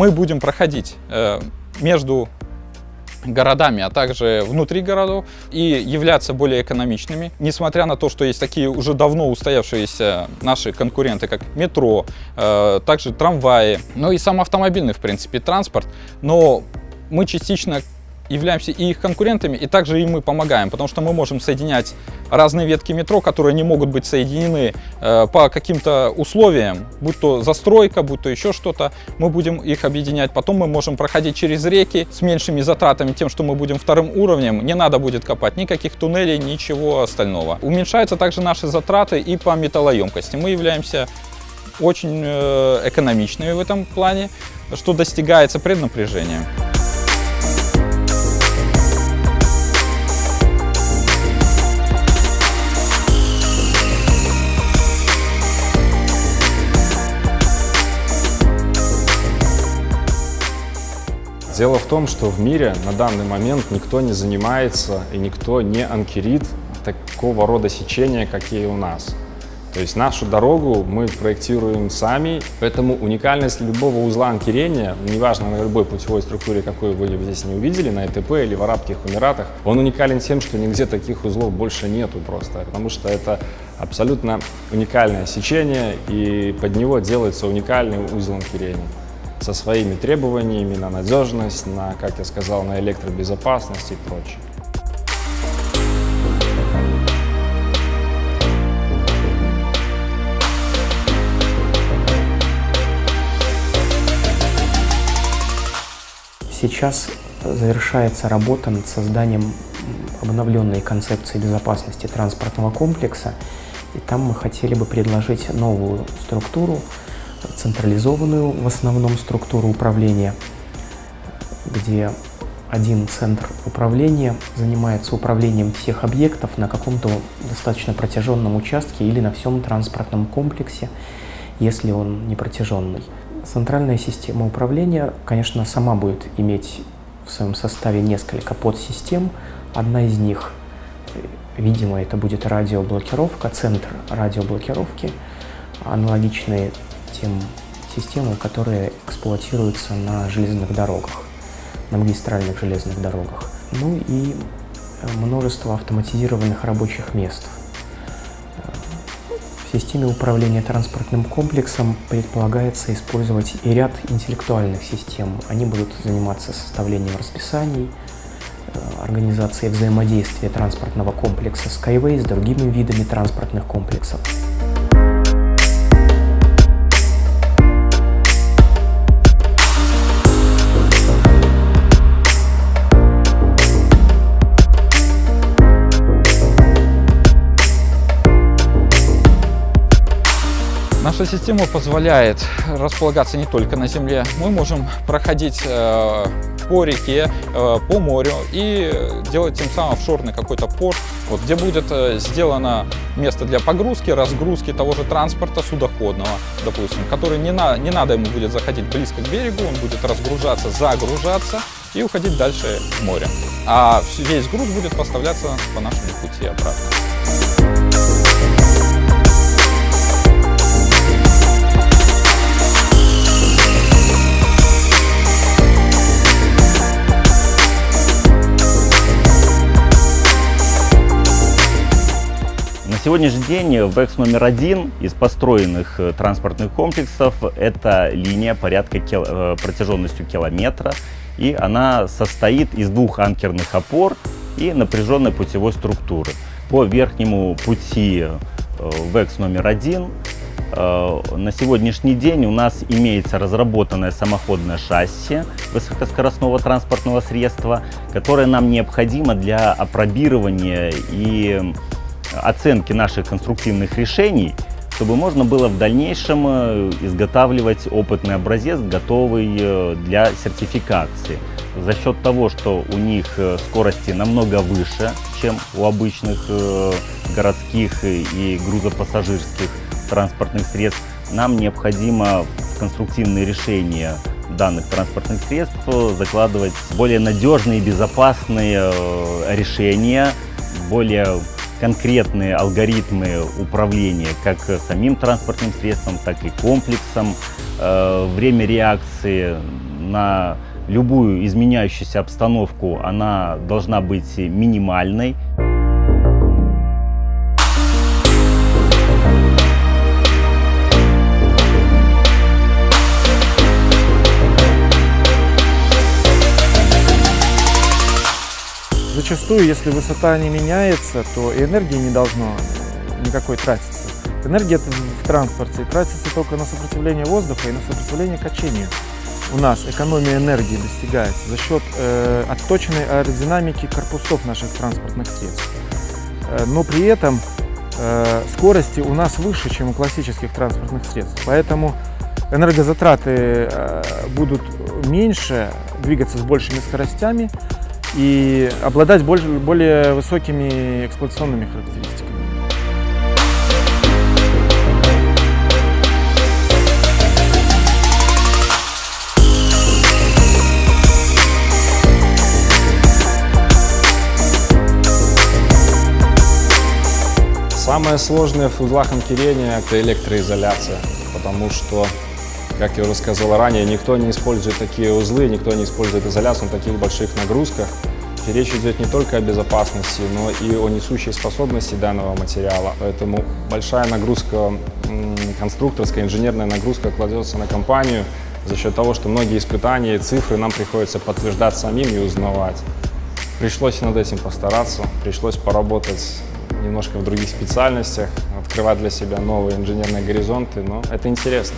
мы будем проходить э, между городами, а также внутри городов и являться более экономичными. Несмотря на то, что есть такие уже давно устоявшиеся наши конкуренты, как метро, э, также трамваи, ну и сам автомобильный, в принципе, транспорт, но мы частично являемся и их конкурентами, и также и мы помогаем, потому что мы можем соединять разные ветки метро, которые не могут быть соединены э, по каким-то условиям, будь то застройка, будь то еще что-то, мы будем их объединять. Потом мы можем проходить через реки с меньшими затратами, тем, что мы будем вторым уровнем, не надо будет копать никаких туннелей, ничего остального. Уменьшаются также наши затраты и по металлоемкости. Мы являемся очень э, экономичными в этом плане, что достигается преднапряжением. Дело в том, что в мире на данный момент никто не занимается и никто не анкерит такого рода сечения, какие у нас. То есть нашу дорогу мы проектируем сами, поэтому уникальность любого узла анкерения, неважно на любой путевой структуре, какую вы здесь не увидели, на ЭТП или в Арабских Эмиратах, он уникален тем, что нигде таких узлов больше нету просто, потому что это абсолютно уникальное сечение, и под него делается уникальный узел анкерения со своими требованиями на надежность, на, как я сказал, на электробезопасность и прочее. Сейчас завершается работа над созданием обновленной концепции безопасности транспортного комплекса. И там мы хотели бы предложить новую структуру, централизованную в основном структуру управления, где один центр управления занимается управлением всех объектов на каком-то достаточно протяженном участке или на всем транспортном комплексе, если он не протяженный. Центральная система управления, конечно, сама будет иметь в своем составе несколько подсистем. Одна из них, видимо, это будет радиоблокировка, центр радиоблокировки, аналогичные тем системам, которые эксплуатируются на железных дорогах, на магистральных железных дорогах. Ну и э, множество автоматизированных рабочих мест. В системе управления транспортным комплексом предполагается использовать и ряд интеллектуальных систем. Они будут заниматься составлением расписаний, э, организацией взаимодействия транспортного комплекса Skyway с другими видами транспортных комплексов. Наша система позволяет располагаться не только на земле. Мы можем проходить э, по реке, э, по морю и делать тем самым офшорный какой-то порт, вот, где будет э, сделано место для погрузки, разгрузки того же транспорта судоходного, допустим, который не, на, не надо ему будет заходить близко к берегу, он будет разгружаться, загружаться и уходить дальше в море. А весь груз будет поставляться по нашему пути обратно. Сегодняшний день ВЭКС номер один из построенных э, транспортных комплексов – это линия порядка кил... Э, протяженностью километра. И она состоит из двух анкерных опор и напряженной путевой структуры. По верхнему пути э, ВЭКС номер один на сегодняшний день у нас имеется разработанное самоходное шасси высокоскоростного транспортного средства, которое нам необходимо для опробирования и оценки наших конструктивных решений, чтобы можно было в дальнейшем э, изготавливать опытный образец, готовый э, для сертификации. За счет того, что у них э, скорости намного выше, чем у обычных городских и грузопассажирских транспортных средств, нам необходимо конструктивные решения данных транспортных средств закладывать более надежные и безопасные решения, более конкретные алгоритмы управления как самим транспортным средством, так и комплексом, э, время реакции на любую изменяющуюся обстановку она должна быть минимальной. Зачастую, если высота не меняется, то и энергии не должно никакой тратиться. Энергия в транспорте тратится только на сопротивление воздуха и на сопротивление качению. У нас экономия энергии достигается за счет э, отточенной аэродинамики корпусов наших транспортных средств. Э, но при этом э, скорости у нас выше, чем у классических транспортных средств. Поэтому энергозатраты э, будут меньше, двигаться с большими скоростями и обладать больше, более высокими эксплуатационными характеристиками. Самое сложное в узлах анкерения – это электроизоляция, потому что, как я уже сказал ранее, никто не использует такие узлы, никто не использует изоляцию на таких больших нагрузках. И речь идет не только о безопасности, но и о несущей способности данного материала. Поэтому большая нагрузка, конструкторская, инженерная нагрузка кладется на компанию за счет того, что многие испытания и цифры нам приходится подтверждать самим и узнавать. Пришлось над этим постараться, пришлось поработать немножко в других специальностях, открывать для себя новые инженерные горизонты, но это интересно.